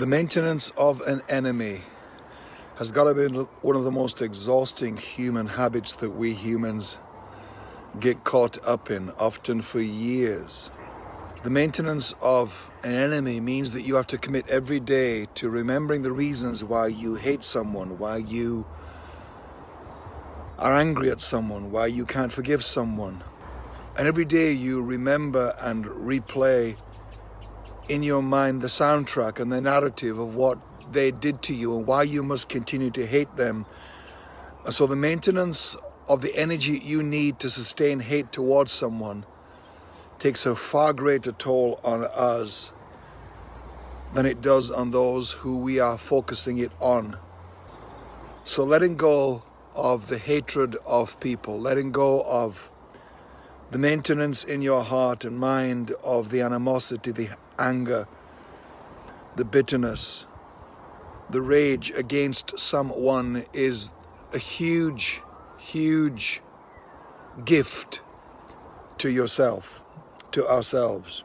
The maintenance of an enemy has got to be one of the most exhausting human habits that we humans get caught up in, often for years. The maintenance of an enemy means that you have to commit every day to remembering the reasons why you hate someone, why you are angry at someone, why you can't forgive someone. And every day you remember and replay in your mind the soundtrack and the narrative of what they did to you and why you must continue to hate them. So the maintenance of the energy you need to sustain hate towards someone takes a far greater toll on us than it does on those who we are focusing it on. So letting go of the hatred of people, letting go of the maintenance in your heart and mind of the animosity, the anger, the bitterness, the rage against someone is a huge, huge gift to yourself, to ourselves.